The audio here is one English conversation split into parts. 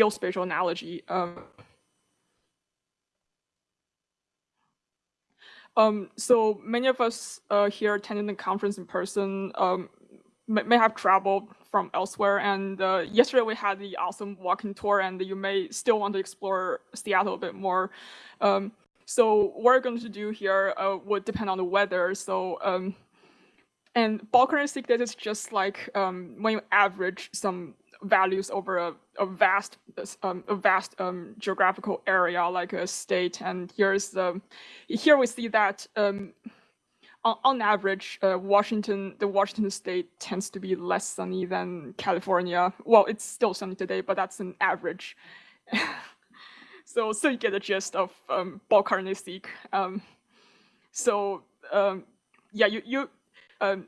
geospatial analogy. Um, um, so many of us uh, here attending the conference in person um, may, may, have traveled from elsewhere. And uh, yesterday we had the awesome walking tour, and you may still want to explore Seattle a bit more. Um, so what we're going to do here uh, would depend on the weather. So um, and bulk seq data is just like um, when you average some values over a, a vast um, a vast um, geographical area like a state. And here's the here we see that um, on, on, average, uh, Washington the Washington state tends to be less sunny than California. Well, it's still sunny today, but that's an average. so so you get a gist of um, bulk. Um, so um, yeah, you you um,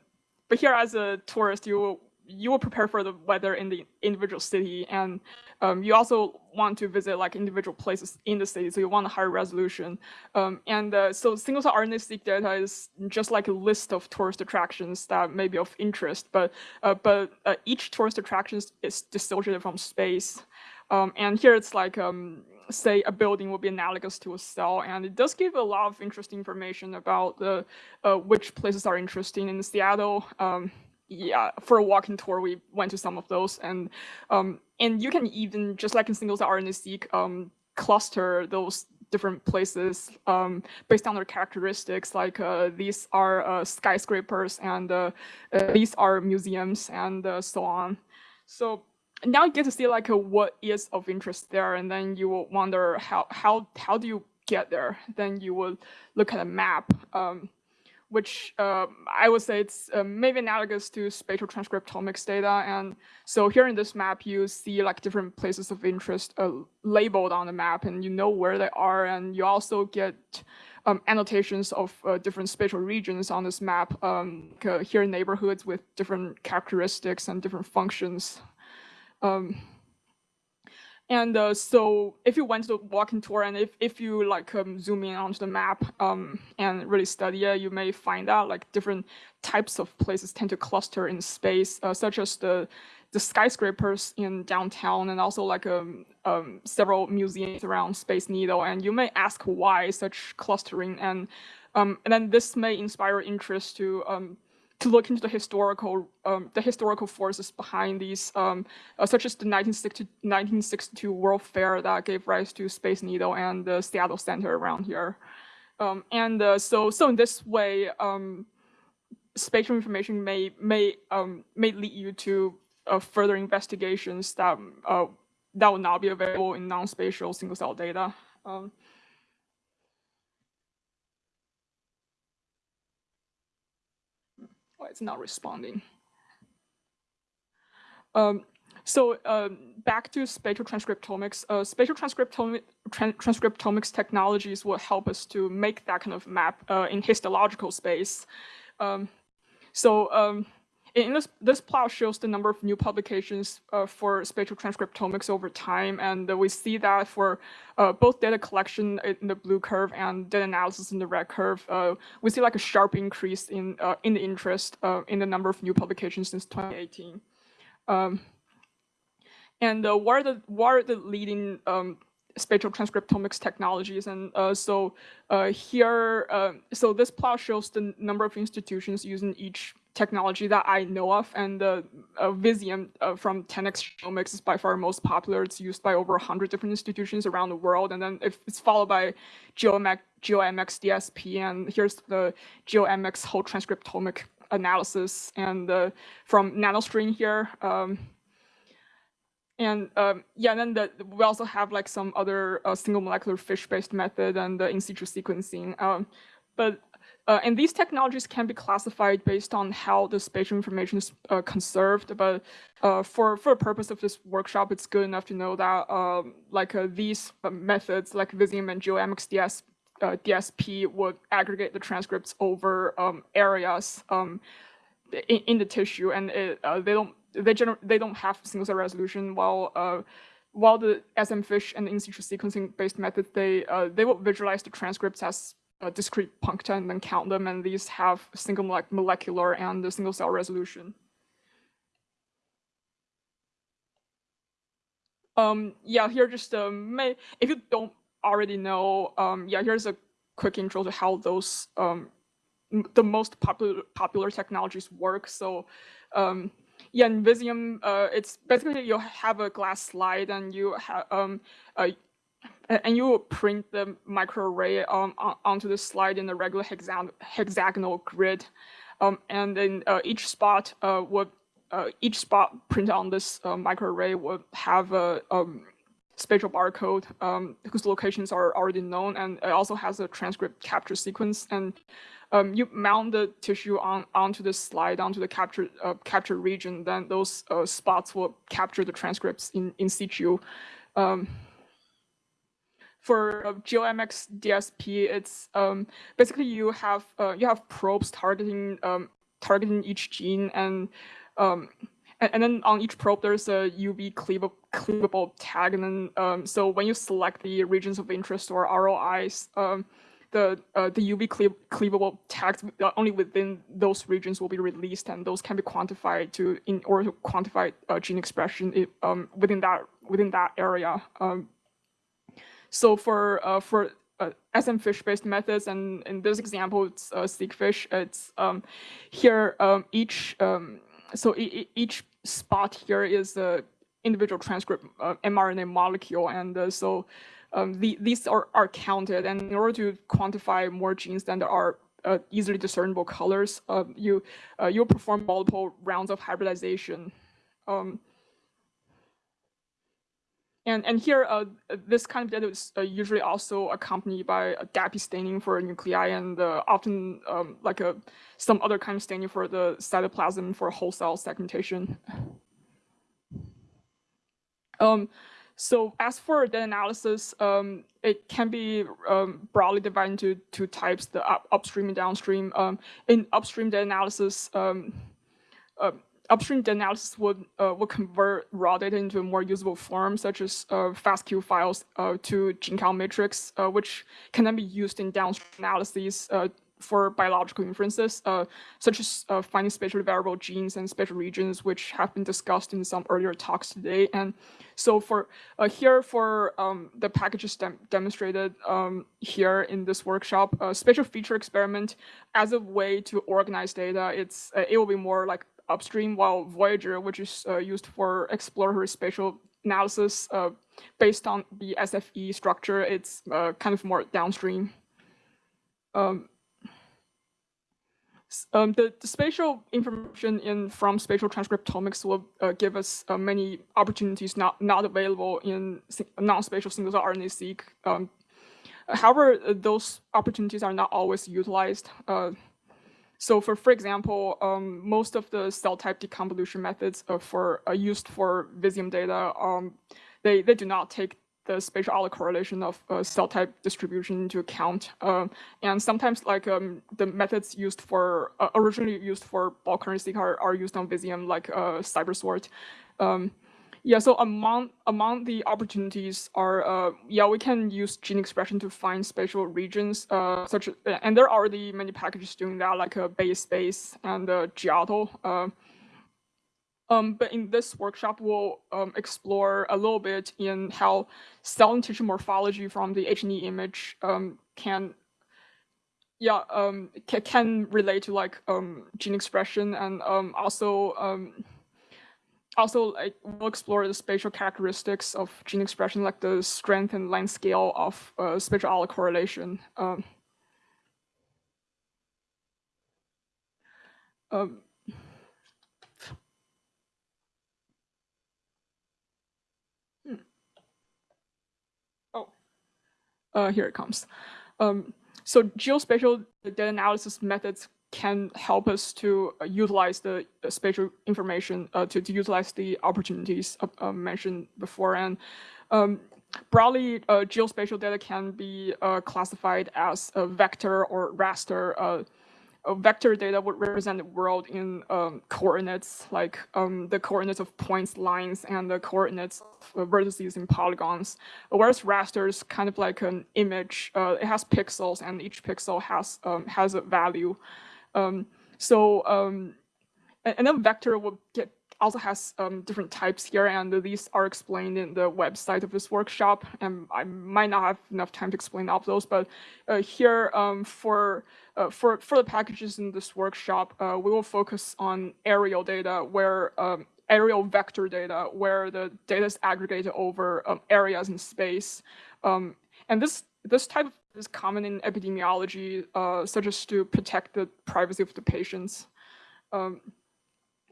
but here as a tourist, you you will prepare for the weather in the individual city and um, you also want to visit like individual places in the city so you want a higher resolution. Um, and uh, so single cell RNA-seq data is just like a list of tourist attractions that may be of interest but uh, but uh, each tourist attraction is dissociated from space. Um, and here it's like um, say a building will be analogous to a cell and it does give a lot of interesting information about the uh, which places are interesting in Seattle. Um, yeah, for a walking tour, we went to some of those, and um, and you can even just like in single cell RNA-seq, um, cluster those different places um, based on their characteristics. Like uh, these are uh, skyscrapers, and uh, uh these are museums, and uh, so on. So now you get to see like uh, what is of interest there, and then you will wonder how how how do you get there? Then you will look at a map. Um, which uh, I would say it's uh, maybe analogous to spatial transcriptomics data. And so here in this map, you see like different places of interest uh, labeled on the map and you know where they are. And you also get um, annotations of uh, different spatial regions on this map um, here neighborhoods with different characteristics and different functions. Um, and uh, so if you went to the walking tour and if, if you like um, zoom in onto the map um, and really study it, you may find out like different types of places tend to cluster in space, uh, such as the the skyscrapers in downtown and also like um, um, several museums around Space Needle. And you may ask why such clustering and um, and then this may inspire interest to um, to look into the historical um, the historical forces behind these, um, uh, such as the 1962, 1962 World Fair that gave rise to Space Needle and the Seattle Center around here. Um, and uh, so, so in this way, um, spatial information may may um, may lead you to uh, further investigations that uh, that will not be available in non-spatial single cell data. It's not responding. Um, so um, back to spatial transcriptomics, uh, spatial transcriptomic, transcriptomics technologies will help us to make that kind of map uh, in histological space. Um, so um, in this, this plot shows the number of new publications uh, for spatial transcriptomics over time, and uh, we see that for uh, both data collection in the blue curve and data analysis in the red curve, uh, we see like a sharp increase in uh, in the interest uh, in the number of new publications since 2018. Um, and what are the what are the leading um, spatial transcriptomics technologies. And uh, so uh, here, uh, so this plot shows the number of institutions using each technology that I know of, and the uh, Visium uh, from 10x Genomics is by far most popular. It's used by over 100 different institutions around the world, and then it's followed by GeoMX, GeoMX DSP, and here's the GeoMX whole transcriptomic analysis, and uh, from NanoString here. Um, and um, yeah, and then the, we also have like some other uh, single molecular fish-based method and the in situ sequencing. Um, but uh, and these technologies can be classified based on how the spatial information is uh, conserved. But uh, for for the purpose of this workshop, it's good enough to know that um, like uh, these uh, methods, like Visium and GeoMX DS, DSP, would aggregate the transcripts over um, areas um, in, in, the tissue, and it, they don't they they don't have single cell resolution. While while the SMFISH and the in situ sequencing based methods, they they will visualize the transcripts as uh, discrete puncta and then count them, and these have single molecular and the single cell resolution. Um, yeah, here just um, may if you don't already know, um, yeah, here's a quick intro to how those um, the most popular popular technologies work. So, um, yeah, in Visium, uh, it's basically you have a glass slide and you have um, uh, and you print the microarray um, onto the slide in a regular hexagon hexagonal grid, um, and then uh, each spot uh, would uh, each spot printed on this uh, microarray would have a um, spatial barcode um, whose locations are already known, and it also has a transcript capture sequence. And um, you mount the tissue on onto the slide onto the capture uh, capture region, then those uh, spots will capture the transcripts in in situ. Um, for uh, GeoMX DSP, it's um, basically you have uh, you have probes targeting um, targeting each gene and um, and, and, then on each probe, there's a UV cleavable, cleavable tag. And then, um, so when you select the regions of interest or ROIs, um, the uh, the UV cleavable tags uh, only within those regions will be released, and those can be quantified to in order to quantify uh, gene expression um, within that within that area. So for uh, for uh, SM fish based methods, and in this example, it's uh, SeqFish. It's um, here um, each um, so e each spot here is the individual transcript uh, mRNA molecule, and uh, so um, the, these are, are counted. And in order to quantify more genes than there are uh, easily discernible colors, uh, you uh, you'll perform multiple rounds of hybridization. Um, and, and here, uh, this kind of data is uh, usually also accompanied by a DAPI staining for nuclei and uh, often um, like a, some other kind of staining for the cytoplasm for whole cell segmentation. Um, so as for the analysis, um, it can be um, broadly divided into two types, the up upstream and downstream. Um, in upstream data analysis, um, uh, upstream analysis would uh, would convert raw data into a more usable form, such as uh, FASTQ files uh, to gene count matrix, uh, which can then be used in downstream analyses uh, for biological inferences, uh, such as finding spatially variable genes and spatial regions, which have been discussed in some earlier talks today. And so for here, for um, the packages dem demonstrated um, here in this workshop, spatial feature experiment as a way to organize data, it's it will be more like upstream, while Voyager, which is uh, used for exploratory spatial analysis uh, based on the SFE structure, it's uh, kind of more downstream. Um, um, the, the, spatial information in from spatial transcriptomics will uh, give us uh, many opportunities not not available in non-spatial single-cell RNA-seq. Um, however, those opportunities are not always utilized. Uh, so for, for example, um, most of the cell type deconvolution methods uh, for uh, used for Visium data, um, they, they do not take the spatial autocorrelation of uh, cell type distribution into account. Um, and sometimes like um, the methods used for, uh, originally used for bulk RNA-seq are, are used on Visium like uh, CIBERSORT. Um, yeah, so among among the opportunities are uh, yeah we can use gene expression to find spatial regions uh, such and there are already many packages doing that like uh, BayesSpace and uh, Giotto. Uh, um, but in this workshop, we'll um, explore a little bit in how cell and tissue morphology from the H&E image um, can yeah um, can relate to like um, gene expression and um, also um, also like we'll explore the spatial characteristics of gene expression, like the strength and length scale of uh, spatial autocorrelation. Um, um, hmm. Oh, uh, here it comes. Um, so geospatial data analysis methods can help us to uh, utilize the uh, spatial information uh, to, to utilize the opportunities uh, mentioned before. And um, broadly, uh, geospatial data can be uh, classified as a vector or raster. vector data would represent the world in um, coordinates, like um, the coordinates of points, lines, and the coordinates of vertices and polygons. Whereas raster is kind of like an image. it has pixels, and each pixel has um, has a value. Um, so um, vector will get also has um, different types here, and these are explained in the website of this workshop. And I might not have enough time to explain all of those, but uh, here um, for uh, for for the packages in this workshop, uh, we will focus on aerial data, where um, aerial vector data, where the data is aggregated over um, areas in space. Um, and this this type is common in epidemiology, uh, such as to protect the privacy of the patients. Um,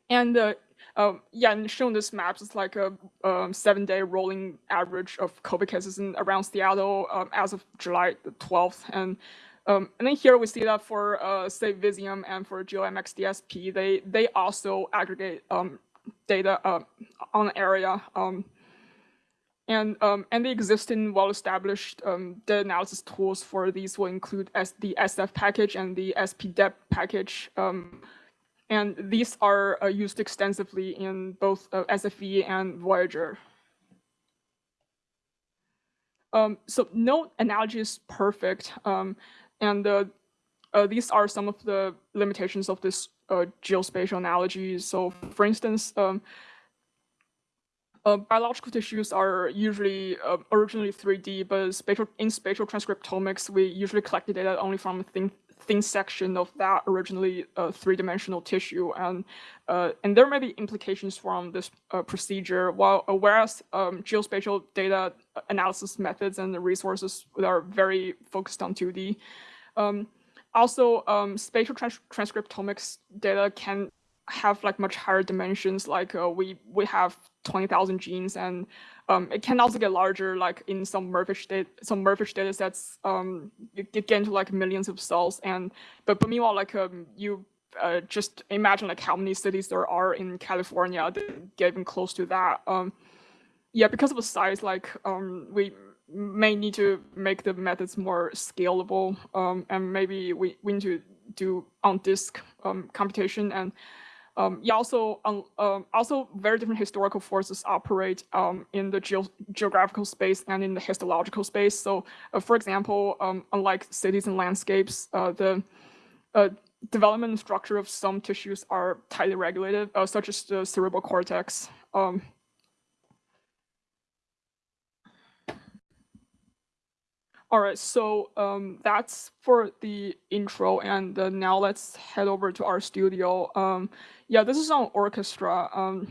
and uh, um, yeah, and shown this maps, it's like a um, seven-day rolling average of COVID cases in around Seattle um, as of July the 12th. And um, and then here we see that for uh, say Visium and for GeoMX DSP, they they also aggregate um, data uh, on the area. Um, and, um, and the existing well-established um, data analysis tools for these will include S the SF package and the SPDEP package. Um, and these are uh, used extensively in both uh, SFE and Voyager. Um, so no analogy is perfect. Um, and uh, uh, these are some of the limitations of this uh, geospatial analogy. So for instance, um, biological tissues are usually uh, originally 3D, but spatial, in spatial transcriptomics, we usually collect the data only from a thin, thin section of that originally uh, three-dimensional tissue, and uh, and there may be implications from this uh, procedure. While whereas um, geospatial data analysis methods and the resources are very focused on 2D. Um, also, um, spatial trans transcriptomics data can have like much higher dimensions. Like uh, we we have 20,000 genes, and um, it can also get larger. Like in some MERFISH data, some MERFISH data sets, um, you get into like millions of cells. And but but meanwhile, like um, you uh, just imagine like how many cities there are in California that get even close to that. Um, yeah, because of the size, like um, we may need to make the methods more scalable, um, and maybe we, we need to do on disk um, computation and um, yeah, also um, um, also very different historical forces operate um, in the geo geographical space and in the histological space. So, uh, for example, um, unlike cities and landscapes, uh, the uh, development and structure of some tissues are tightly regulated, uh, such as the cerebral cortex. Um, All right, so um, that's for the intro, and uh, now let's head over to RStudio. Um, yeah, this is on orchestra. Um,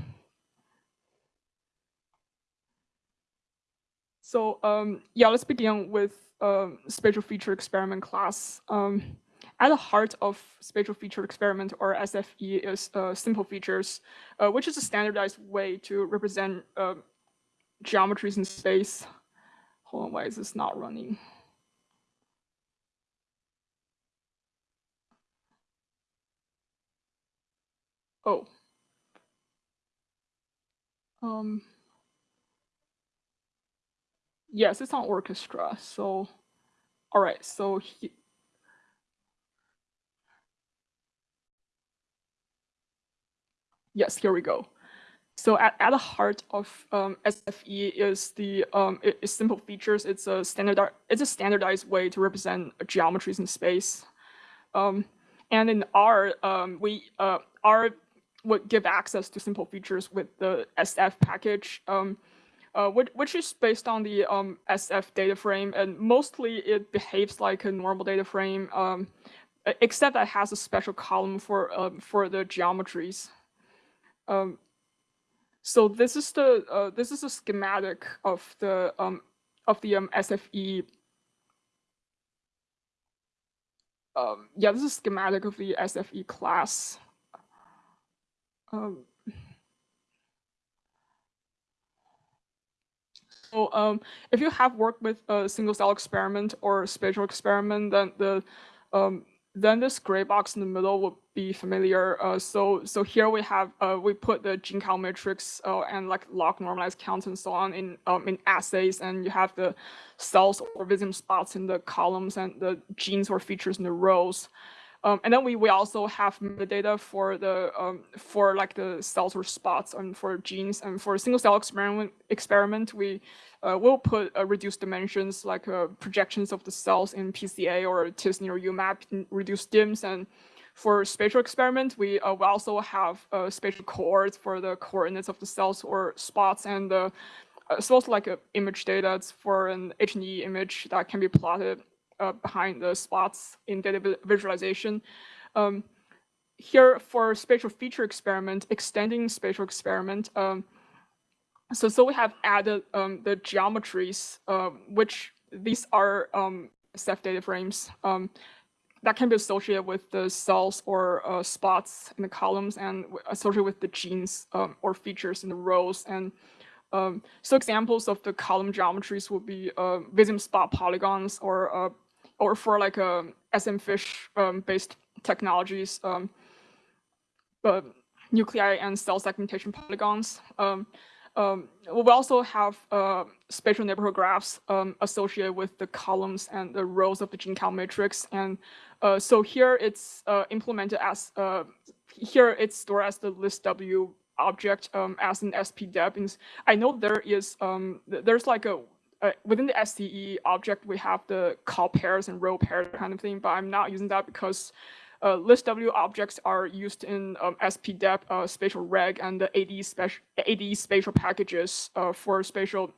so um, yeah, let's begin with um, spatial feature experiment class. Um, at the heart of spatial feature experiment, or SFE, is uh, simple features, uh, which is a standardized way to represent uh, geometries in space. Hold on, why is this not running? Oh. Um. Yes, it's on orchestra. So, all right. So he, yes, here we go. So at, at the heart of um, SFE is the um, is simple features. It's a standard it's a standardized way to represent geometries in space. Um, and in R, um, we uh, R would give access to simple features with the SF package, um, uh, which, which, is based on the um, SF data frame, and mostly it behaves like a normal data frame, um, except that it has a special column for um, for the geometries. Um, so this is the uh, this is a schematic of the um, of the SFE. Yeah, this is schematic of the SFE class. Um, so um, if you have worked with a single cell experiment or spatial experiment, then the um, then this gray box in the middle would be familiar. Uh, so so here we have uh, we put the gene count matrix uh, and like log normalized counts and so on in um, in assays, and you have the cells or visium spots in the columns and the genes or features in the rows. Um, and then we, we also have metadata for the um, for like the cells or spots and for genes. And for single cell experiment experiment we uh, will put uh, reduced dimensions like uh, projections of the cells in PCA or t-SNE or UMAP reduced DIMS. And for spatial experiment, we, uh, we also have uh, spatial coords for the coordinates of the cells or spots, and uh, well as like image data. For an H&E image that can be plotted uh, behind the spots in data visualization. Um, here for spatial feature experiment, extending spatial experiment, um, so, so we have added um, the geometries, uh, which these are um, SF data frames. Um, that can be associated with the cells or uh, spots in the columns and associated with the genes um, or features in the rows. And um, so examples of the column geometries would be uh, spot polygons or uh, or for like a um, SMFISH um, based technologies, um, but nuclei and cell segmentation polygons. Um, um, we also have uh, spatial neighborhood graphs um, associated with the columns and the rows of the gene count matrix. And uh, so here it's uh, implemented as, uh, here it's stored as the list W object um, as an SPDEP. And I know there is, um, there's like a, within the SCE object, we have the call pairs and row pairs kind of thing, but I'm not using that because uh, list W objects are used in um, SPDEP, uh, spatial reg, and the AD, spatial, AD spatial packages uh, for spatial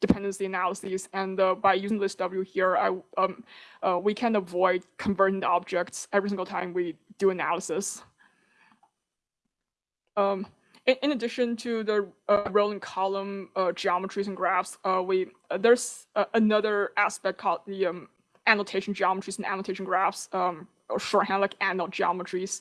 dependency analyses. And uh, by using list W here, I, um, uh, we can avoid converting the objects every single time we do analysis. Um, in, addition to the uh, rolling column geometries and graphs, we there's another aspect called the um, annotation geometries and annotation graphs. Um, or shorthand like ANNOT geometries.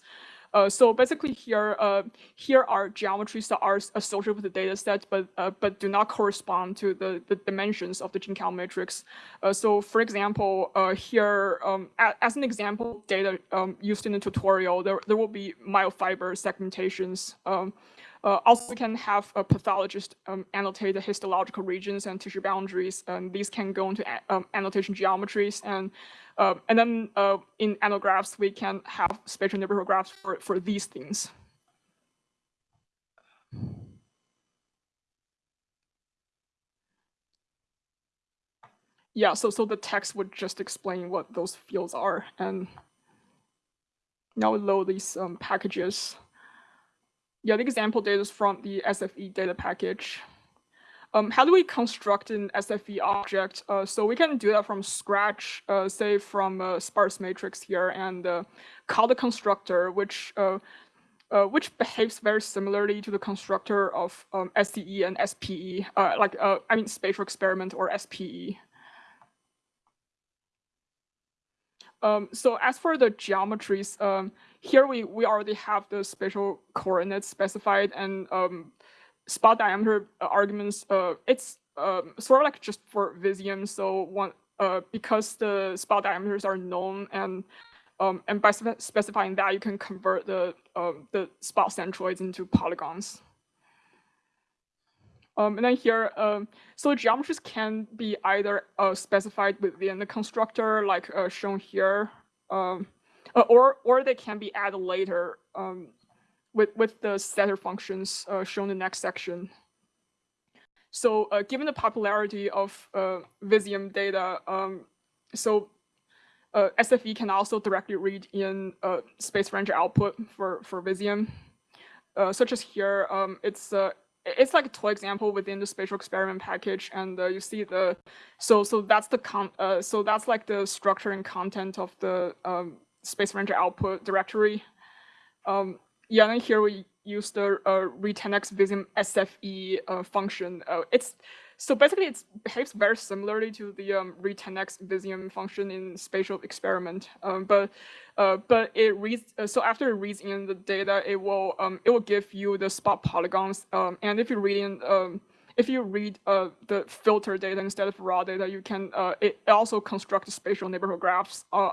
Uh, so basically here, uh, here are geometries that are associated with the data set, but, uh, but do not correspond to the, the dimensions of the gene count matrix. Uh, so for example, uh, here, um, as an example data um, used in the tutorial, there, there will be myofiber segmentations. Uh, also, we can have a pathologist um, annotate the histological regions and tissue boundaries, and these can go into um, annotation geometries. And uh, and then uh, in annographs, we can have spatial neighborhood graphs for, for these things. Yeah, so, so the text would just explain what those fields are. And now we load these um, packages. Yeah, the example data is from the SFE data package. Um, how do we construct an SFE object? Uh, so we can do that from scratch, uh, say from a sparse matrix here, and uh, call the constructor, which uh, uh, which behaves very similarly to the constructor of um, SCE and SPE, uh, like I mean spatial experiment or SPE. Um, so as for the geometries, um, here we, we already have the spatial coordinates specified and um, spot diameter uh, arguments. Uh, it's um, sort of like just for Visium. So one, uh, because the spot diameters are known and um, and by spe specifying that, you can convert the um, the spot centroids into polygons. Um, and then here, um, so geometries can be either uh, specified within the constructor, like uh, shown here, um, or or they can be added later um, with with the setter functions uh, shown in the next section. So uh, given the popularity of uh, Visium data, um, so uh, SFE can also directly read in uh, space ranger output for for Visium, uh, such as here. Um, it's it's like a toy example within the spatial experiment package, and you see the so so that's the con so that's like the structure and content of the um, Space Ranger output directory. Um, yeah, and here we use the uh, read10x Visium SFE uh, function. Uh, it's so basically it behaves very similarly to the um, read10x Visium function in spatial experiment. Um, but uh, but it reads uh, so after it reads in the data, it will um, it will give you the spot polygons. Um, and if you read in um, if you read uh, the filter data instead of raw data, you can uh, it also construct spatial neighborhood graphs. Uh,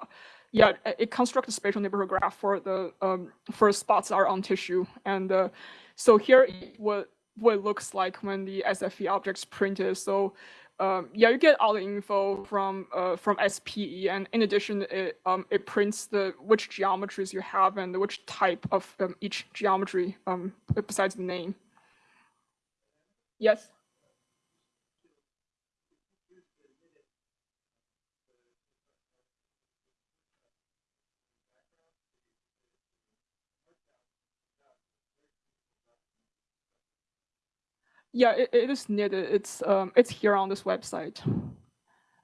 yeah, it constructs a spatial neighborhood graph for the um, for spots that are on tissue. And uh, so here what what it looks like when the SFE object's printed. So um, yeah, you get all the info from uh, from SPE, and in addition, it um, it prints the which geometries you have and which type of um, each geometry um, besides the name. Yes. Yeah, it, it is needed. It's um, it's here on this website.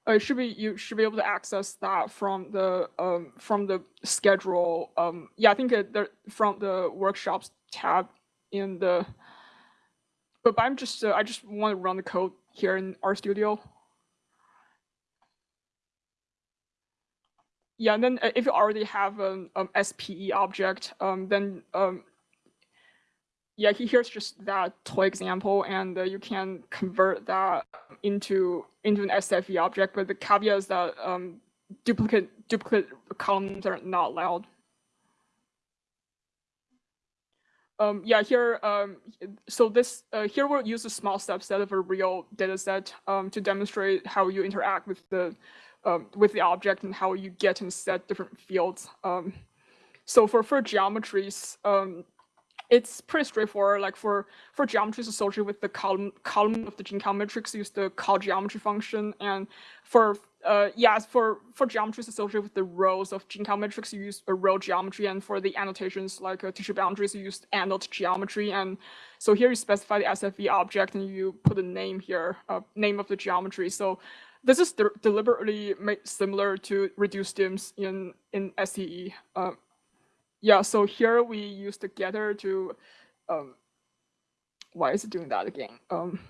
Uh, should be you should be able to access that from the um, from the schedule. Um, yeah, I think it, there, from the workshops tab in the. But, but I'm just uh, I just want to run the code here in RStudio. Yeah, and then uh, if you already have an um, SPE object, um, then um, yeah, here's just that toy example, and uh, you can convert that into into an SFE object. But the caveat is that um, duplicate duplicate columns are not allowed. Um, yeah, here, um, so this uh, here we'll use a small subset of a real data set um, to demonstrate how you interact with the um, with the object and how you get and set different fields. Um, so for for geometries, um, it's pretty straightforward. Like for for geometries associated with the column column of the gene count matrix, use the call geometry function. And for uh, yeah, for for geometries associated with the rows of gene count matrix, you use a row geometry. And for the annotations like uh, tissue boundaries, you use annote geometry. And so here you specify the SFE object and you put a name here, uh, name of the geometry. So this is de deliberately made similar to reduced dims in in SCE. Uh, yeah, so here we use the getter to, um, why is it doing that again? Um,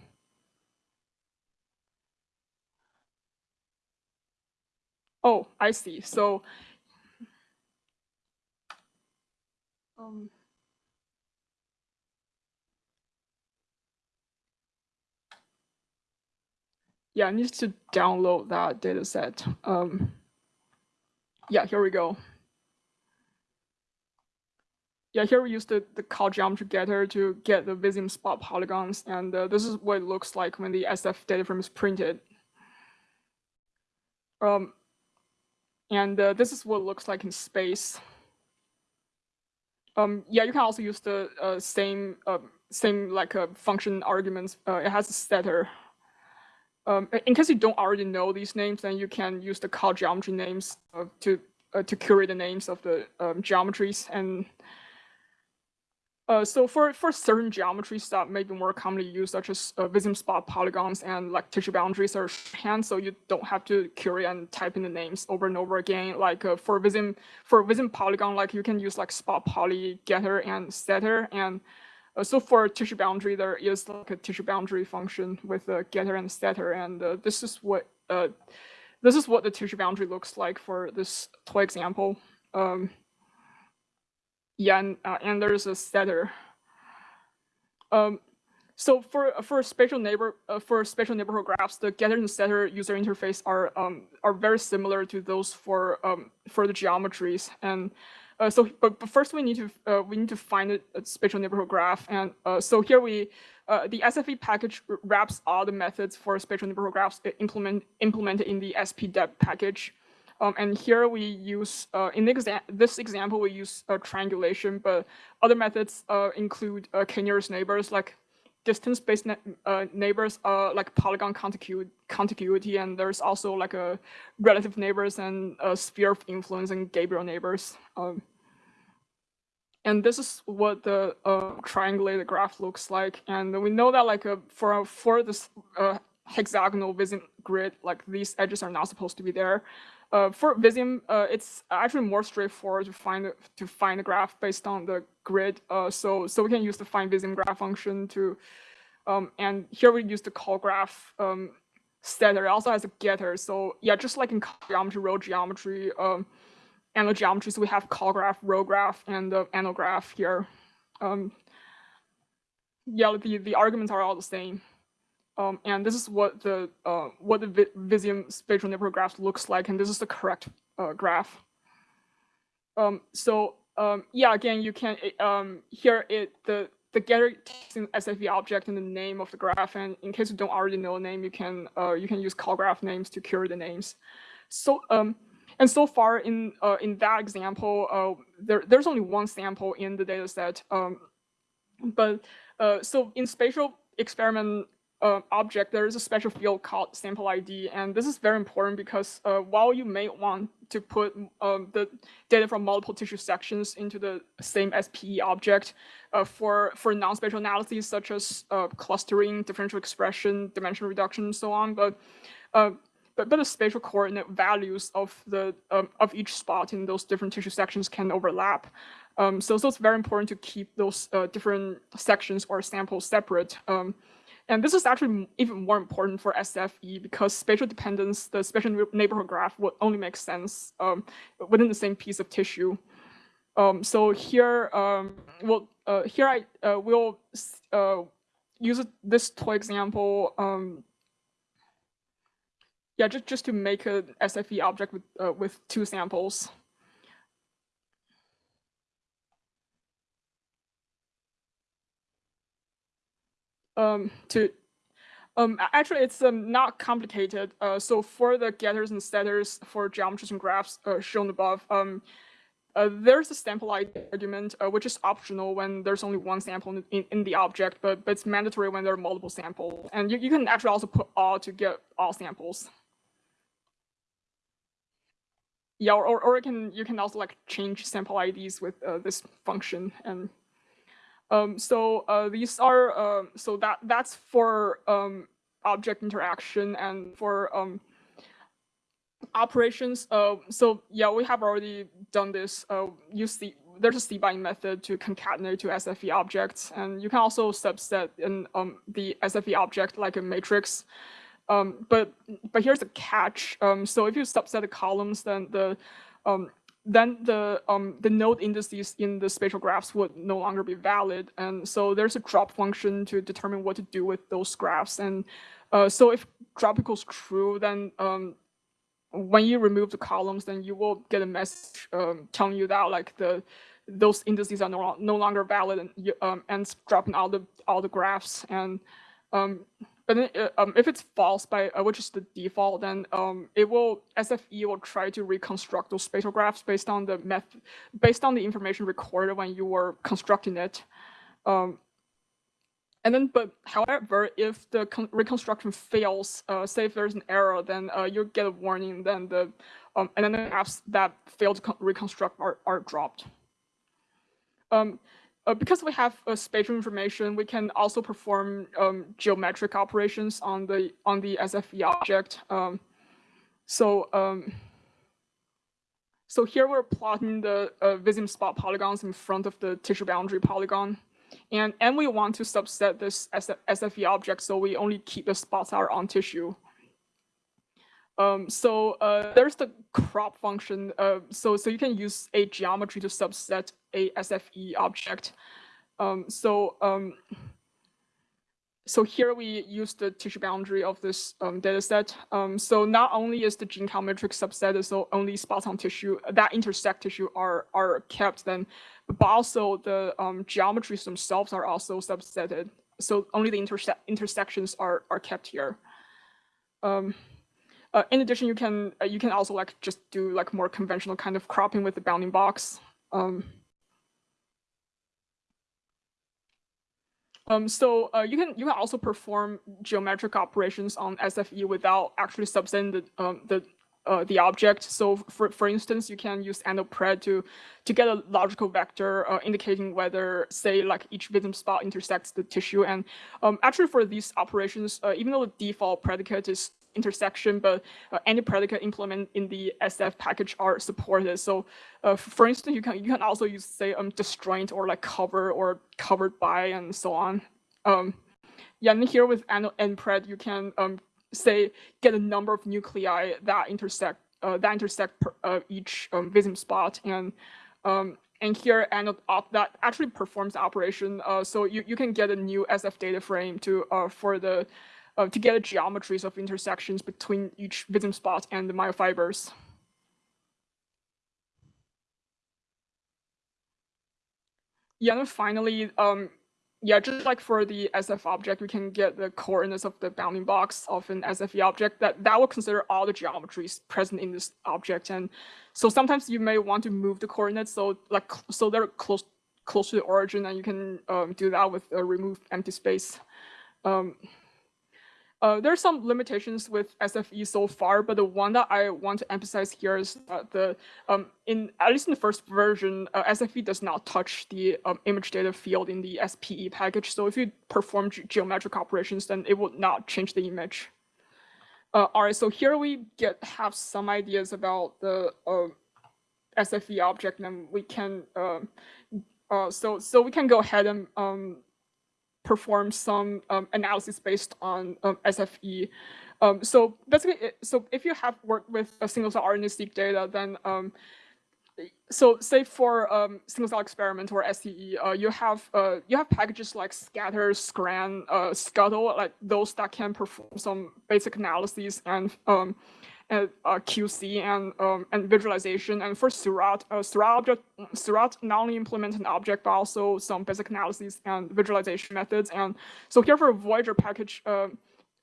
oh, I see. So, um, yeah, I need to download that data set. Um, yeah, here we go yeah, here we use the, the call geometry getter to get the Visium spot polygons. And uh, this is what it looks like when the SF data frame is printed. Um, and uh, this is what it looks like in space. Um, yeah, you can also use the uh, same uh, same like uh, function arguments. Uh, it has a setter. Um, in case you don't already know these names, then you can use the call geometry names to to curate the names of the um, geometries and uh, so for, for certain geometries that may be more commonly used, such as uh, Visium spot polygons and like tissue boundaries are hand, so you don't have to query and type in the names over and over again. Like uh, for Visium, for Visium polygon, like you can use like spot poly getter and setter. And uh, so for tissue boundary, there is like a tissue boundary function with a getter and setter. And uh, this is what uh, this is what the tissue boundary looks like for this toy example. Um, and, uh, and there's a setter. Um, so for for spatial neighbor uh, for spatial neighborhood graphs, the getter and setter user interface are um, are very similar to those for um, for the geometries. And uh, so, but, but first we need to uh, we need to find a, a spatial neighborhood graph. And uh, so here we uh, the SFE package wraps all the methods for spatial neighborhood graphs implement implemented in the SPDEP package. Um, and here we use, uh, in exa this example, we use uh, triangulation, but other methods uh, include uh, k-nearest neighbors, like distance-based uh, neighbors, uh, like polygon contigu contiguity, and there's also like a relative neighbors and a sphere of influence and Gabriel neighbors. Um, and this is what the triangulated graph looks like. And we know that like for, for this hexagonal Visium grid, like these edges are not supposed to be there. Uh, for Visium, uh, it's actually more straightforward to find to find the graph based on the grid. Uh, so so we can use the find Visium graph function to, um, and here we use the call graph um, setter. It also has a getter. So yeah, just like in geometry, row geometry, um, anal geometry, so we have call graph, row graph, and the anal graph here. Um, yeah, the the arguments are all the same. Um, and this is what the uh, what the Visium spatial neighborhood graph looks like, and this is the correct uh, graph. Um, so um, yeah, again, you can um, here it the the getter takes an SFE object and the name of the graph, and in case you don't already know the name, you can uh, you can use call graph names to cure the names. So um, and so far in uh, in that example, uh, there there's only one sample in the data set. Um, but uh, so in spatial experiment uh, object, there is a special field called sample ID. And this is very important because uh, while you may want to put um, the data from multiple tissue sections into the same SPE object uh, for, for non-spatial analyses such as uh, clustering, differential expression, dimension reduction, and so on. But uh, but, but the spatial coordinate values of the um, of each spot in those different tissue sections can overlap. Um, so, so it's very important to keep those uh, different sections or samples separate. And this is actually even more important for SFE because spatial dependence, the spatial neighborhood graph would only make sense um, within the same piece of tissue. Um, so here, um, well, uh, here I uh, will uh, use this toy example. Um, yeah, just just to make a SFE object with uh, with two samples. Um, to um, actually, it's um, not complicated. Uh, so for the getters and setters for geometries and graphs uh, shown above, um, uh, there's a sample ID argument, uh, which is optional when there's only one sample in, in, the object, but, but it's mandatory when there are multiple samples. And you, you can actually also put all to get all samples. Yeah, or, or you can you can also like change sample IDs with uh, this function and um, so uh, these are uh, so that that's for um, object interaction and for um, operations. Uh, so yeah, we have already done this. Uh, you see, there's a cbind method to concatenate to SFE objects, and you can also subset in um, the SFE object like a matrix. Um, but but here's a catch. Um, so if you subset the columns, then the um, then the um, the node indices in the spatial graphs would no longer be valid. And so there's a drop function to determine what to do with those graphs. And uh, so if drop equals true, then um, when you remove the columns, then you will get a message um, telling you that like the those indices are no, no longer valid and, um, and dropping all the all the graphs. And but then, uh, um, if it's false by uh, which is the default, then um, it will SFE will try to reconstruct those spatial graphs based on the method, based on the information recorded when you were constructing it. Um, and then, but however, if the reconstruction fails, uh, say if there's an error, then uh, you get a warning. Then the um, and then the apps that failed to reconstruct are are dropped. Um, uh, because we have uh, spatial information, we can also perform um, geometric operations on the on the SFE object. Um, so um, so here we're plotting the uh, spot polygons in front of the tissue boundary polygon. And, and we want to subset this SFE object so we only keep the spots that are on tissue. Um, so uh, there's the crop function. Uh, so so you can use a geometry to subset a SFE object. Um, so um, so here we use the tissue boundary of this um, data set. Um, so not only is the gene count matrix subset, so only spots on tissue that intersect tissue are are kept then, but also the um, geometries themselves are also subsetted. So only the interse intersections are are kept here. Um, uh, in addition, you can uh, you can also like just do like more conventional kind of cropping with the bounding box. Um, um, so uh, you can you can also perform geometric operations on SFE without actually subsetting the um, the uh, the object. So for, for instance, you can use annotPred to, to get a logical vector uh, indicating whether, say, like each Visium spot intersects the tissue. And um, actually for these operations, uh, even though the default predicate is intersection, but uh, any predicate implement in the SF package are supported. So uh, for instance, you can you can also use say um disjoint or like cover or covered by and so on. Um, yeah, and here with NPRED, you can um say get a number of nuclei that intersect uh, that intersect per, uh, each um, spot and um, and here and that actually performs the operation. Uh, so you, you can get a new SF data frame to uh, for the uh, to get geometries of intersections between each Visium spot and the myofibers. Yeah, and finally, um, yeah, just like for the SF object, we can get the coordinates of the bounding box of an SFE object that, that will consider all the geometries present in this object. And so sometimes you may want to move the coordinates so like so they're close close to the origin and you can um, do that with a remove empty space. Um, uh, there are some limitations with SFE so far, but the one that I want to emphasize here is that the um, in at least in the first version, uh, SFE does not touch the um, image data field in the SPE package. So if you perform ge geometric operations, then it will not change the image. Uh, all right, so here we get have some ideas about the uh, SFE object, and we can um, uh, so so we can go ahead and um, perform some um, analysis based on um, SFE. Um, so basically, so if you have worked with a single cell RNA-seq data, then um, so say for um, single cell experiment or SCE, uh, you have uh, you have packages like scater, scran, uh, scuttle, like those that can perform some basic analyses and uh, QC and um, and visualization. And for Seurat, uh, Seurat object, Seurat not only implement an object but also some basic analysis and visualization methods. And so here for Voyager package, uh,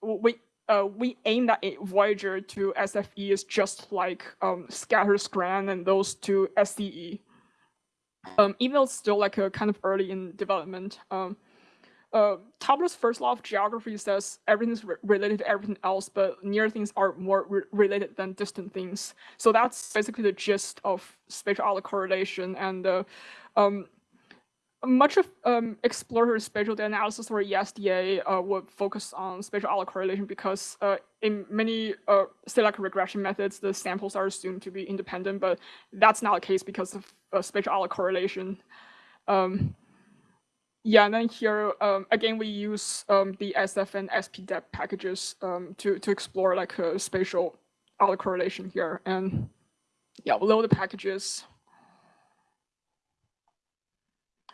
we uh, we aim that Voyager to SFE is just like um, scater scran and those to SCE. Um, even though it's still like a kind of early in development. Um, uh, Tobler's first law of geography says everything is re related to everything else, but near things are more re related than distant things. So that's basically the gist of spatial autocorrelation. And uh, um, much of um, exploratory spatial data analysis or ESDA uh, would focus on spatial autocorrelation because uh, in many uh, regression methods, the samples are assumed to be independent, but that's not the case because of uh, spatial autocorrelation. Um, yeah, and then here, um, again, we use um, the SF and SPDEP packages um, to, to explore like a spatial autocorrelation here. And yeah, below the packages.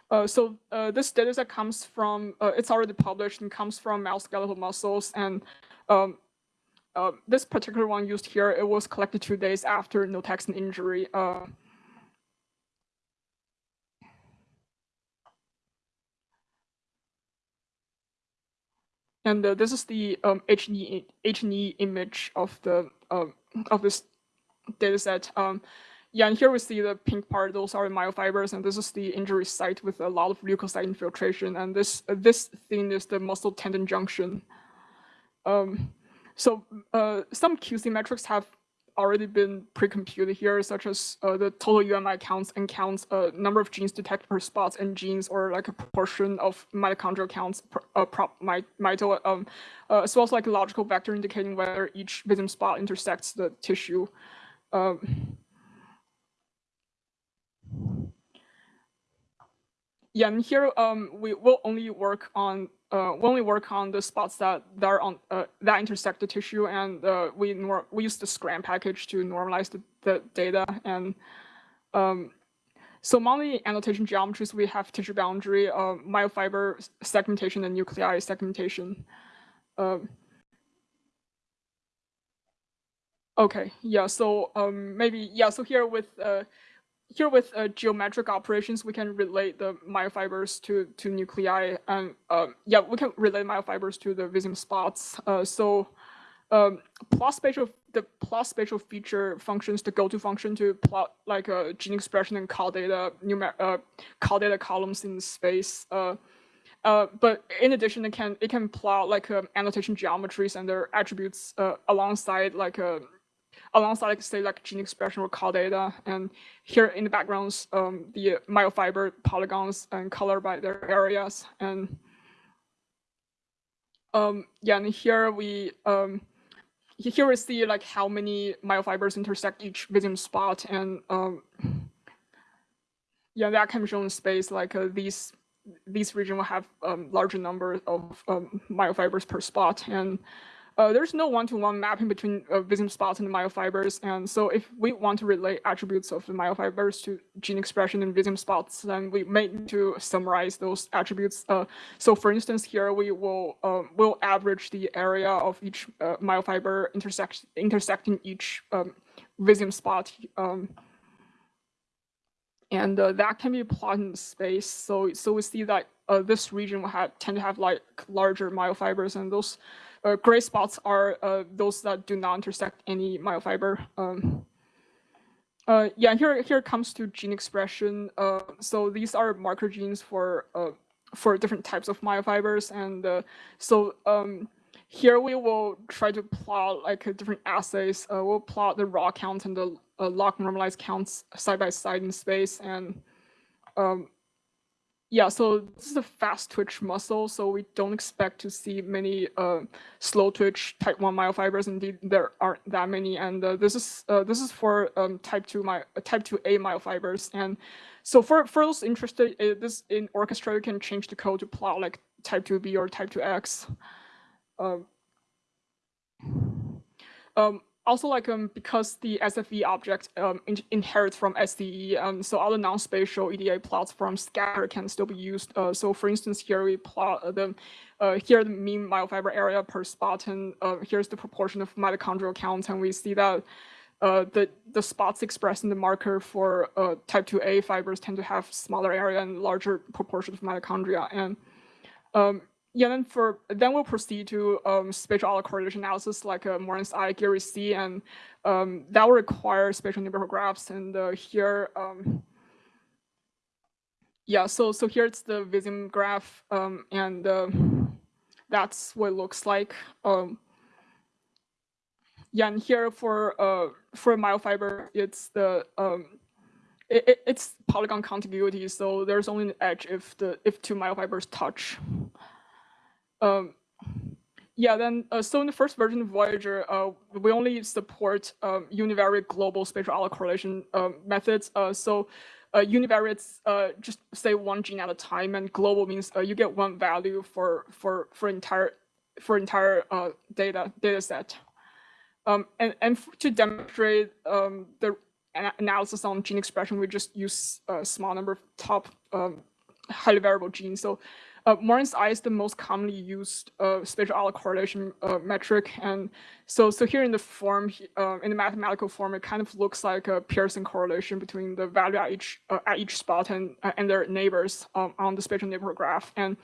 Uh, so uh, this data set comes from, uh, it's already published and comes from mouse skeletal muscles. And um, uh, this particular one used here, it was collected two days after notexin injury. And uh, this is the um, H&E, H&E image of the um, of this data set. Um, yeah, and here we see the pink part, those are myofibers, and this is the injury site with a lot of leukocyte infiltration. And this uh, this thing is the muscle tendon junction. Um, so uh, some QC metrics have already been pre-computed here, such as uh, the total UMI counts and counts a uh, number of genes detected per spots and genes or like a proportion of mitochondrial counts per, uh, prop my, mito, um, uh, as well as like a logical vector indicating whether each Visium spot intersects the tissue. Um, yeah, and here um, we will only work on uh, when we work on the spots that, that are on uh, that intersect the tissue, and uh, we we use the SCRAN package to normalize the, the data. And um, so among the annotation geometries, we have tissue boundary, uh, myofiber segmentation, and nuclei segmentation. Um, okay, yeah. So um, maybe yeah. So here with uh, here with uh, geometric operations, we can relate the myofibers to, to nuclei and uh, yeah, we can relate myofibers to the Visium spots. Uh, so um, plot spatial, the plot spatial feature functions, the go-to function to plot like a uh, gene expression and call data, numer uh, call data columns in space. Uh, uh, but in addition, it can it can plot like um, annotation geometries and their attributes uh, alongside like a alongside like say like gene expression or call data. And here in the backgrounds, um, the myofiber polygons and color by their areas. And um, yeah, and here we um, here we see like how many myofibers intersect each Visium spot, and um, yeah, that can be shown in space. Like uh, these these region will have um, larger number of um, myofibers per spot, and uh, there's no one-to-one -one mapping between uh, Visium spots and myofibers. And so if we want to relate attributes of the myofibers to gene expression in Visium spots, then we may need to summarize those attributes. Uh, so for instance, here we will uh, will average the area of each uh, myofiber intersect intersecting each um, Visium spot. Um, and uh, that can be plotted in space. So so we see that uh, this region will have tend to have like larger myofibers, and those uh, gray spots are uh, those that do not intersect any myofiber. Um, uh, yeah, here here comes to gene expression. Uh, so these are marker genes for uh, for different types of myofibers, and uh, so um, here we will try to plot like different assays. Uh, we'll plot the raw count and the log normalized counts side by side in space. And um, yeah, so this is a fast twitch muscle, so we don't expect to see many uh, slow twitch type 1 myofibers. Indeed, there aren't that many. And uh, this is uh, this is for um, type 2 my type 2A myofibers. And so for, for those interested, uh, this in Orchestra, you can change the code to plot like type 2B or type 2X. Um, um, also, like um, because the SFE object um, in inherits from SPE, um, so other non-spatial EDA plots from scater can still be used. Uh, so, for instance, here we plot uh, the uh, here the mean myofiber area per spot, and uh, here's the proportion of mitochondrial count, and we see that uh, the the spots expressed in the marker for uh, type 2A fibers tend to have smaller area and larger proportion of mitochondria, and um, yeah, then for then we'll proceed to um, spatial autocorrelation analysis like uh, Moran's I, Geary C, and um, that will require spatial neighborhood graphs. And uh, here, um, yeah, so so here it's the Visium graph, um, and uh, that's what it looks like. Um, yeah, and here for uh for myofiber, it's the um, it, it's polygon contiguity, so there's only an edge if the if two myofibers touch. Um, yeah, then uh, so in the first version of Voyager, uh, we only support um, univariate global spatial autocorrelation uh, methods. Uh, so uh, univariates uh, just say one gene at a time, and global means uh, you get one value for for for entire for entire data data set. Um, and and to demonstrate um, the analysis on gene expression, we just use a small number of top um, highly variable genes. So uh, Moran's I is the most commonly used uh, spatial autocorrelation uh, metric. And so, so here in the form, uh, in the mathematical form, it kind of looks like a Pearson correlation between the value at each uh, at each spot and uh, and their neighbors um, on the spatial neighborhood graph. And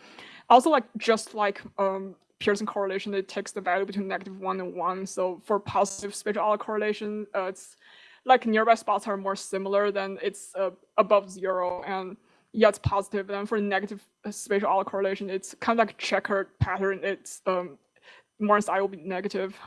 also, like just like um, Pearson correlation, it takes the value between negative one and one. So for positive spatial autocorrelation, it's like nearby spots are more similar than it's above zero and yeah, it's positive. And for negative spatial autocorrelation, it's kind of like a checkered pattern. It's um, Moran's I will be negative.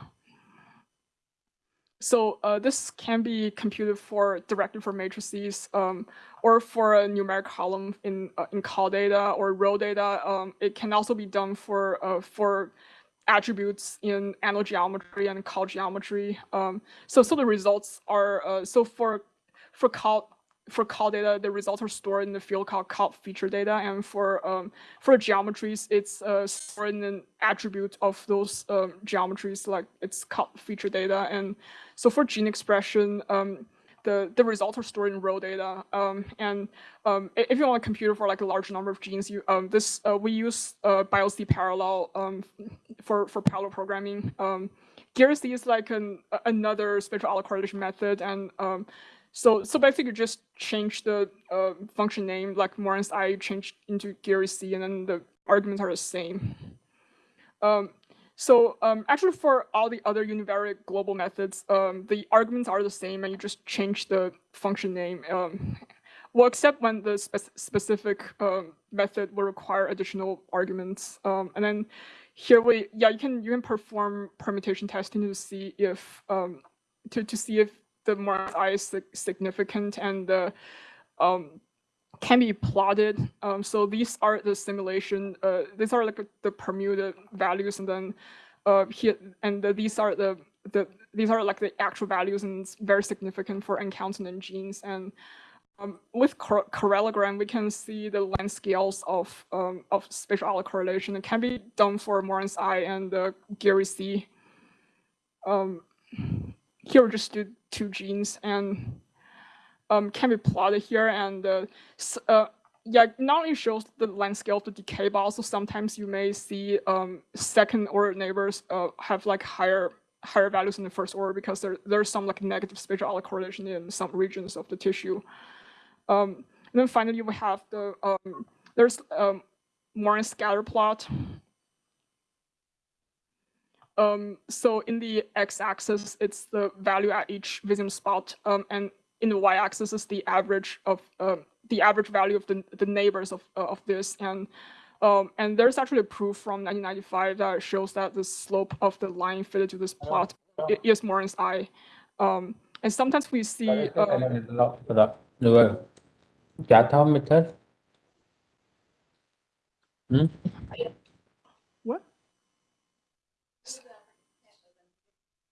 So uh, this can be computed for directly for matrices um, or for a numeric column in uh, in call data or row data. Um, it can also be done for uh, for attributes in annotGeometry and call geometry. Um, so so the results are uh, so for for call for call data, the results are stored in the field called call feature data, and for um, for geometries, it's uh, stored in an attribute of those um, geometries, like it's called feature data. And so for gene expression, um, the the results are stored in row data. Um, and um, if you want a computer for like a large number of genes, you um, this uh, we use uh, BiocParallel um, for for parallel programming. Um, C is like an another spatial autocorrelation method, and um, so, so basically you just change the uh, function name, like Moran's I changed into Geary C, and then the arguments are the same. Um, so um, actually for all the other univariate global methods, um, the arguments are the same and you just change the function name. Um, well, except when the spe specific um, method will require additional arguments. Um, and then here we, yeah, you can you can perform permutation testing to see if um, to to see if the more I is significant and the um, can be plotted. Um, so these are the simulation. Uh, these are like the permuted values, and then uh, here and the, these are the the these are like the actual values, and it's very significant for unconsonant genes. And um, with correlogram, we can see the length scales of um, of spatial autocorrelation. It can be done for Moran's I and uh, Geary C. Um, here we just do two genes and um, can be plotted here. And uh, uh, yeah, not only shows the length scale of the decay, but also sometimes you may see um, second order neighbors uh, have like higher higher values in the first order because there there's some like negative spatial autocorrelation in some regions of the tissue. Um, and then finally we have the um, there's um, Moran scatter plot um, so in the x-axis, it's the value at each Visium spot, um, and in the y-axis is the average of uh, the average value of the the neighbors of uh, of this, and Um, and there's actually a proof from 1995 that shows that the slope of the line fitted to this plot is Moran's I. Um, and sometimes we see. Uh, Hmm? What?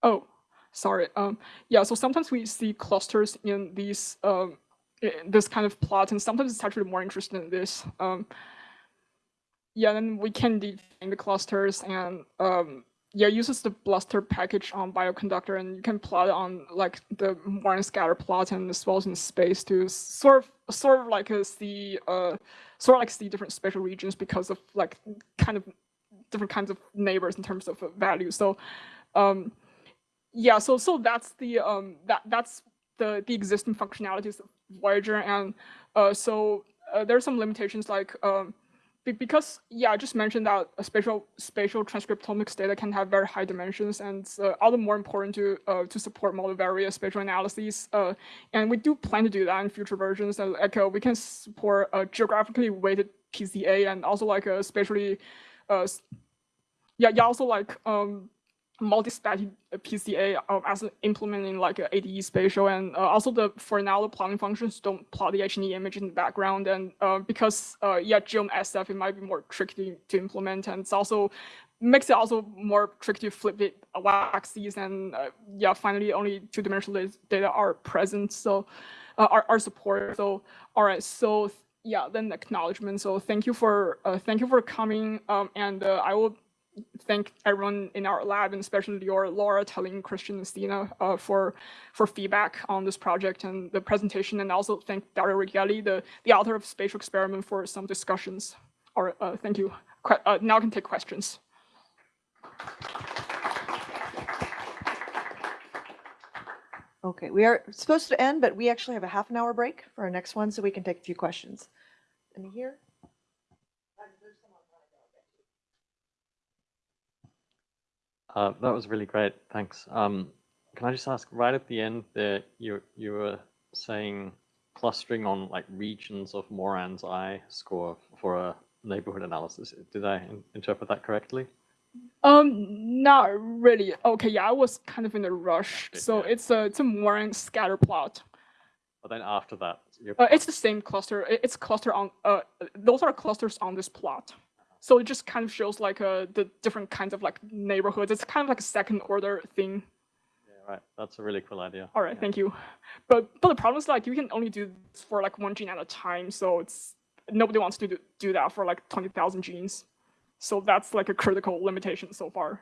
Oh, sorry. Um, yeah. So sometimes we see clusters in these um, in this kind of plot, and sometimes it's actually more interesting than this. Um, yeah, then we can define the clusters and um, yeah, uses the Bluster package on bioconductor, and you can plot on like the Moran scatter plot and as well as in space to sort of sort of like see uh sort of like see different spatial regions because of like kind of different kinds of neighbors in terms of value. So um yeah, so so that's the um that that's the the existing functionalities of Voyager, and uh so uh, there are some limitations like um because yeah, I just mentioned that a spatial spatial transcriptomics data can have very high dimensions, and uh, all the more important to uh, to support multivariate spatial analyses. Uh, and we do plan to do that in future versions. And like uh, we can support a geographically weighted PCA and also like a spatially, uh, yeah, yeah, also like um, MULTISPATI PCA uh, as implementing like adespatial and uh, also the for now the plotting functions don't plot the H&E image in the background and uh, because uh, yeah geom SF it might be more tricky to implement and it's also makes it also more tricky to flip it axes and uh, yeah finally only two-dimensional data are present so uh, are, are so all right so yeah then acknowledgement. So thank you for thank you for coming um, and I will thank everyone in our lab, and especially your Laura, Tallene, Christian, and Stina uh, for for feedback on this project and the presentation, and also thank Dario Righelli, the the author of Spatial Experiment, for some discussions. All right, uh, thank you. Que uh, now I can take questions. Okay, we are supposed to end, but we actually have a half an hour break for our next one, so we can take a few questions. Any here? Uh, that was really great. Thanks. Um, can I just ask, right at the end there, you you were saying clustering on like regions of Moran's I score for a neighborhood analysis. Did I in interpret that correctly? Um, not really. Okay, yeah, I was kind of in a rush. So it's a it's a Moran scatter plot. But then after that, uh, it's the same cluster. It's cluster on. Uh, those are clusters on this plot. So it just kind of shows like uh, the different kinds of like neighborhoods. It's kind of like a second order thing. Yeah, right. That's a really cool idea. All right, yeah. thank you. But but the problem is like you can only do this for like one gene at a time. So it's nobody wants to do, do that for like 20,000 genes. So that's like a critical limitation so far.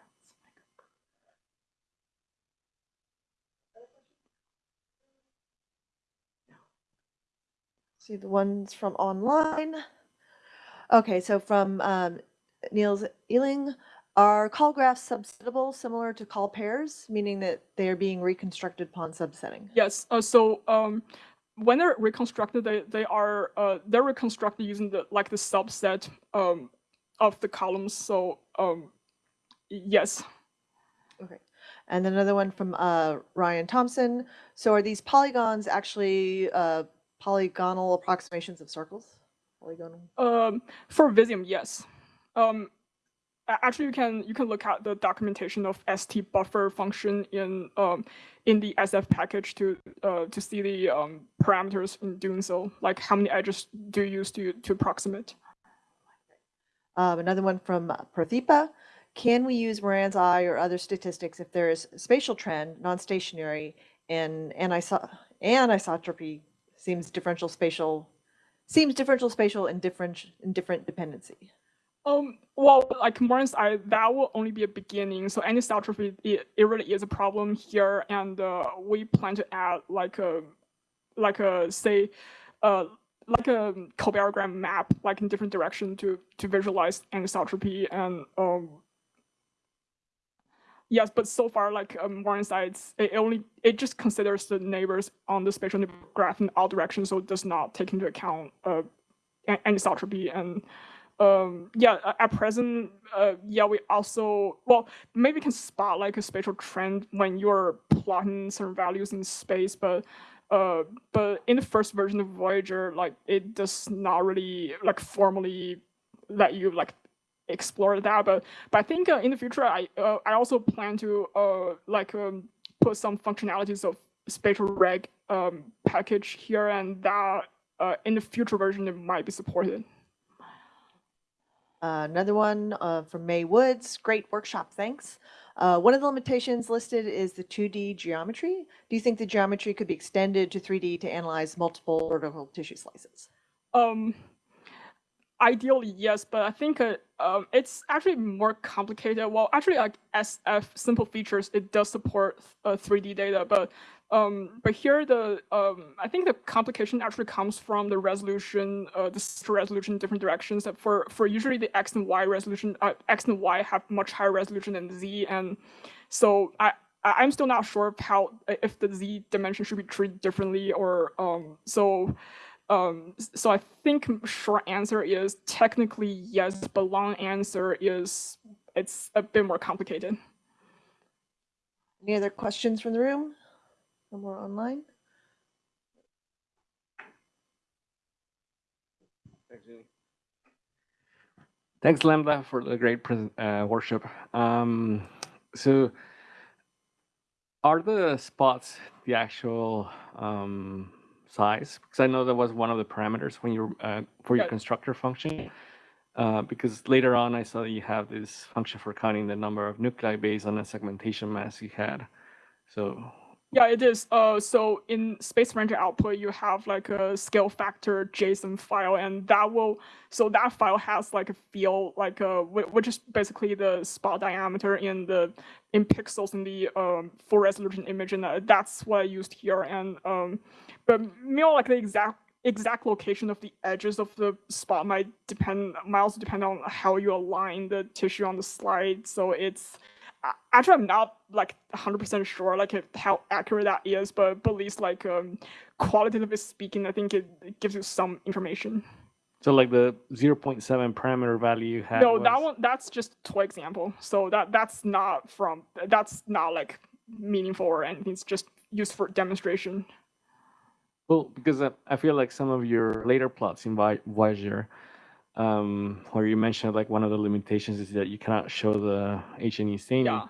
See the ones from online. Okay, so from um, Niels Ealing, are call graphs subsettable similar to call pairs, meaning that they are being reconstructed upon subsetting? Yes. Uh, so um, when they're reconstructed, they they are uh, they're reconstructed using the like the subset um, of the columns. So um, yes. Okay. And then another one from uh, Ryan Thompson. So are these polygons actually uh, polygonal approximations of circles? Polygonal. Um, for Visium, yes. Um, actually, you can you can look at the documentation of st buffer function in um, in the SF package to uh, to see the um, parameters in doing so, like how many edges do you use to to approximate. Um, another one from Prathipa. Can we use Moran's I or other statistics if there is spatial trend, non-stationary, and aniso anisotropy seems differential spatial seems differential spatial and different different dependency. Um, well, like Moran's I, that will only be a beginning. So anisotropy, it, it really is a problem here, and uh, we plan to add like a, like a say, uh, like a covariant map, like in different direction to to visualize anisotropy and um, yes, but so far, like um, sites, it only it just considers the neighbors on the spatial graph in all directions, so it does not take into account uh, anisotropy and um, yeah, at present, uh, yeah, we also well maybe can spot like a spatial trend when you're plotting certain values in space, but uh, but in the first version of Voyager, like it does not really like formally let you like explore that. But but I think uh, in the future, I uh, I also plan to uh like um, put some functionalities of spatial reg um, package here, and that uh, in the future version it might be supported. Uh, another one uh, from May Woods. Great workshop, thanks. Uh, one of the limitations listed is the 2D geometry. Do you think the geometry could be extended to 3D to analyze multiple vertical tissue slices? Um, ideally, yes, but I think uh, um, it's actually more complicated. Well, actually, like SF simple features, it does support uh, 3D data, but um, but here the um, I think the complication actually comes from the resolution, uh, the resolution different directions. That for for usually the x and y resolution, uh, x and y have much higher resolution than z, and so I- I'm still not sure how if the z dimension should be treated differently or um so. Um, so I think short answer is technically yes, but long answer is it's a bit more complicated. Any other questions from the room? No more online? Thanks, Julie. Thanks, Lambda, for the great present, uh, workshop. Um, so, are the spots the actual um, size? Because I know that was one of the parameters when you uh, for your constructor function. Uh, because later on, I saw that you have this function for counting the number of nuclei based on the segmentation mass you had. So, Yeah, it is. Uh, so in Space Ranger output, you have like a scale factor JSON file, and that will so that file has like a field like a which is basically the spot diameter in the in pixels in the um, full resolution image, and uh, that's what I used here. And um, but more like the exact exact location of the edges of the spot might depend might also depend on how you align the tissue on the slide. So it's actually I'm not like 100% sure like how accurate that is, but, but at least like um, qualitatively speaking, I think it, it gives you some information. so like the 0.7 parameter value you had. no, that one that's just toy example. So that that's not from that's not like meaningful or anything. It's just used for demonstration. Well, because I, I feel like some of your later plots in Voyager, um, where you mentioned like one of the limitations is that you cannot show the H and E staining. Yeah,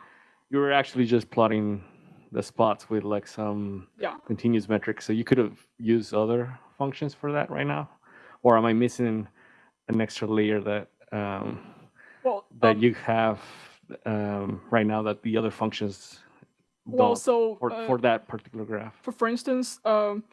You were actually just plotting the spots with like some yeah. continuous metrics. So you could have used other functions for that right now, or am I missing an extra layer that um, Well, that um, you have um, right now that the other functions well, don't so for, uh, for that particular graph? for for instance, um,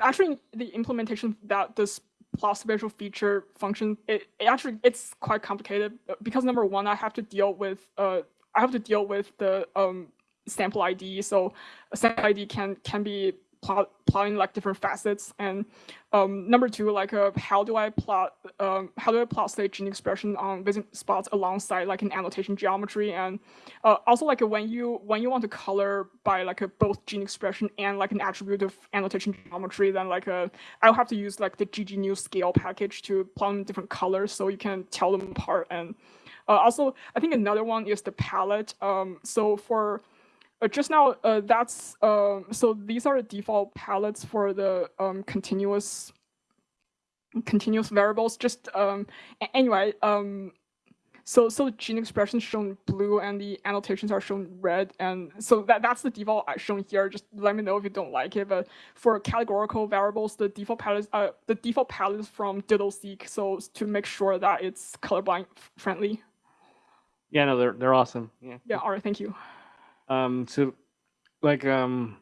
actually the implementation that this plot spatial feature function, it, it actually it's quite complicated uh, because number one, I have to deal with uh, I have to deal with the um, sample ID. So a sample ID can can be plot plotting like different facets. And um, number two like uh, how do i plot um, how do i plot gene expression on Visium spots alongside like an annotation geometry? And uh, also like when you when you want to color by like a both gene expression and like an attribute of annotation geometry then like uh, i'll have to use like the ggnewscale package to plot different colors so you can tell them apart. And uh, also i think another one is the palette. Um, so for uh, just now, uh, that's um, so these are the default palettes for the um, continuous continuous variables. Just um, anyway, um, so so the gene expression is shown blue and the annotations are shown red, and so that that's the default shown here. Just let me know if you don't like it. But for categorical variables, the default palette uh, the default palette is from dittoSeq, so to make sure that it's colorblind friendly. Yeah, no, they're they're awesome. Yeah. Yeah. All right. Thank you. Um, so, like, um,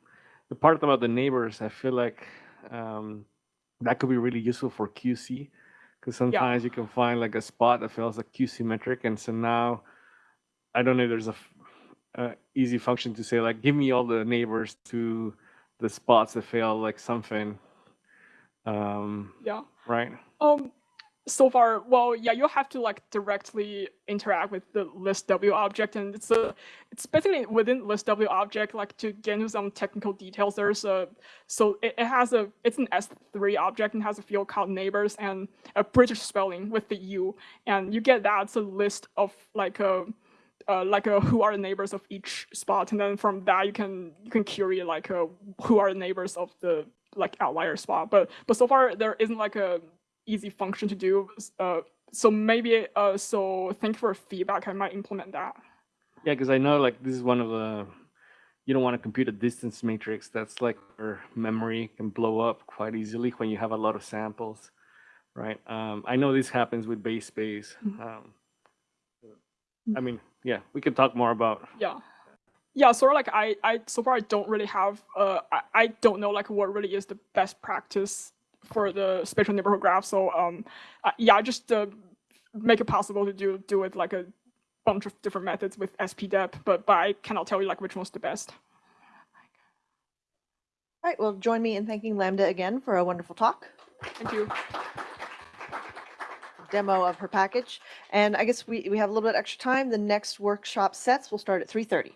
the part about the neighbors, I feel like um, that could be really useful for QC because sometimes you can find like a spot that feels like QC metric, and so now I don't know if there's a easy function to say like, give me all the neighbors to the spots that fail like something, um, Yeah. right? Um, so far, well, yeah, you have to like directly interact with the listw object, and it's a, it's basically within listw object. Like to get into some technical details, there's a, so it, it has a, it's an S3 object and has a field called neighbors and a British spelling with the U, and you get that. It's a list of like a, uh, like a who are the neighbors of each spot, and then from that you can you can query like a, who are the neighbors of the like outlier spot. But but so far there isn't like a easy function to do. Uh, so maybe uh, so thank you for feedback. I might implement that. Yeah, because I know like this is one of the you don't want to compute a distance matrix that's like where memory can blow up quite easily when you have a lot of samples, right? Um, I know this happens with BayesSpace. Mhm. Um, I mean, yeah, we could talk more about. Yeah. Yeah, sort of like I, I so far I don't really have uh I, I don't know like what really is the best practice for the spatial neighborhood graph. So um uh, yeah, just uh, make it possible to do do it like a bunch of different methods with SPDEP, but but I cannot tell you like which one's the best. All right, well, join me in thanking Lambda again for a wonderful talk, Thank you. demo of her package. And I guess we, we have a little bit extra time. The next workshop sets will start at 3:30.